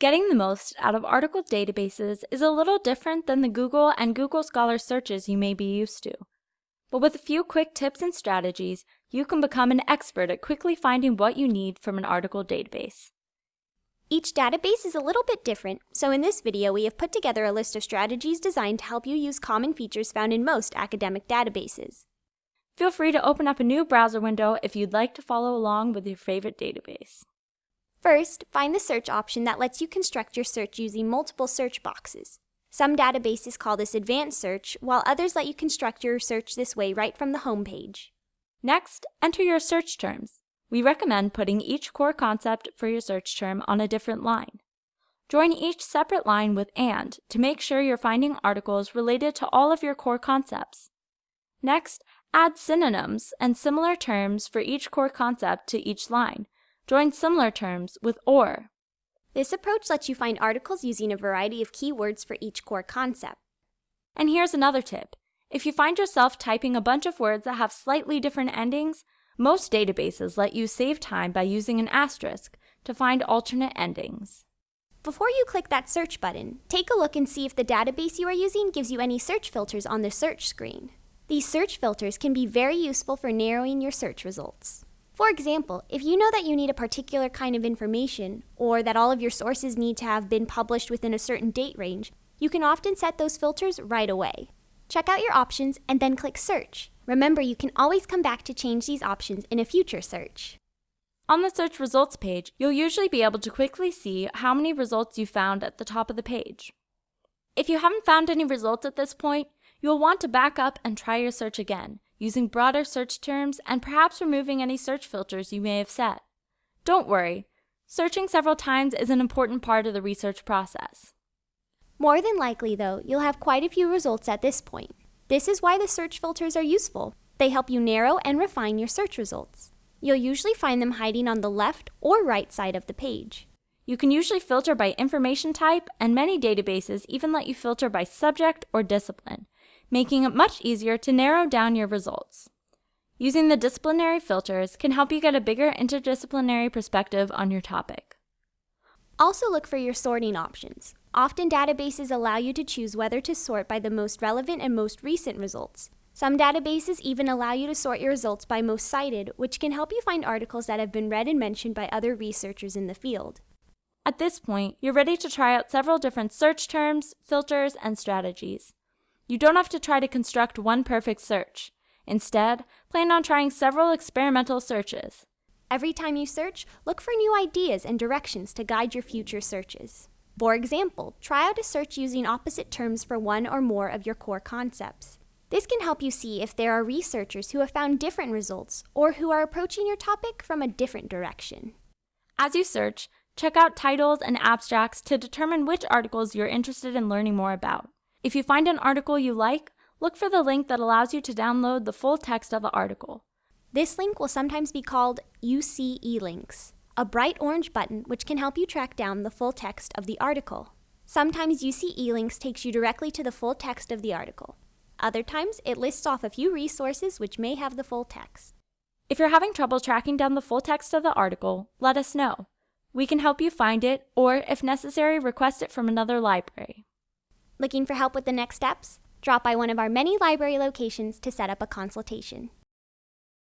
Getting the most out of article databases is a little different than the Google and Google Scholar searches you may be used to. But with a few quick tips and strategies, you can become an expert at quickly finding what you need from an article database. Each database is a little bit different, so in this video we have put together a list of strategies designed to help you use common features found in most academic databases. Feel free to open up a new browser window if you'd like to follow along with your favorite database. First, find the search option that lets you construct your search using multiple search boxes. Some databases call this advanced search, while others let you construct your search this way right from the home page. Next, enter your search terms. We recommend putting each core concept for your search term on a different line. Join each separate line with AND to make sure you're finding articles related to all of your core concepts. Next, add synonyms and similar terms for each core concept to each line. Join similar terms with OR. This approach lets you find articles using a variety of keywords for each core concept. And here's another tip. If you find yourself typing a bunch of words that have slightly different endings, most databases let you save time by using an asterisk to find alternate endings. Before you click that search button, take a look and see if the database you are using gives you any search filters on the search screen. These search filters can be very useful for narrowing your search results. For example, if you know that you need a particular kind of information, or that all of your sources need to have been published within a certain date range, you can often set those filters right away. Check out your options and then click Search. Remember, you can always come back to change these options in a future search. On the search results page, you'll usually be able to quickly see how many results you found at the top of the page. If you haven't found any results at this point, you'll want to back up and try your search again, using broader search terms and perhaps removing any search filters you may have set. Don't worry, searching several times is an important part of the research process. More than likely, though, you'll have quite a few results at this point. This is why the search filters are useful. They help you narrow and refine your search results. You'll usually find them hiding on the left or right side of the page. You can usually filter by information type, and many databases even let you filter by subject or discipline, making it much easier to narrow down your results. Using the disciplinary filters can help you get a bigger interdisciplinary perspective on your topic. Also look for your sorting options. Often databases allow you to choose whether to sort by the most relevant and most recent results. Some databases even allow you to sort your results by most cited, which can help you find articles that have been read and mentioned by other researchers in the field. At this point, you're ready to try out several different search terms, filters, and strategies. You don't have to try to construct one perfect search. Instead, plan on trying several experimental searches. Every time you search, look for new ideas and directions to guide your future searches. For example, try out a search using opposite terms for one or more of your core concepts. This can help you see if there are researchers who have found different results or who are approaching your topic from a different direction. As you search, check out titles and abstracts to determine which articles you're interested in learning more about. If you find an article you like, look for the link that allows you to download the full text of the article. This link will sometimes be called UC-eLinks, a bright orange button which can help you track down the full text of the article. Sometimes UC-eLinks takes you directly to the full text of the article. Other times, it lists off a few resources which may have the full text. If you're having trouble tracking down the full text of the article, let us know. We can help you find it, or if necessary, request it from another library. Looking for help with the next steps? Drop by one of our many library locations to set up a consultation.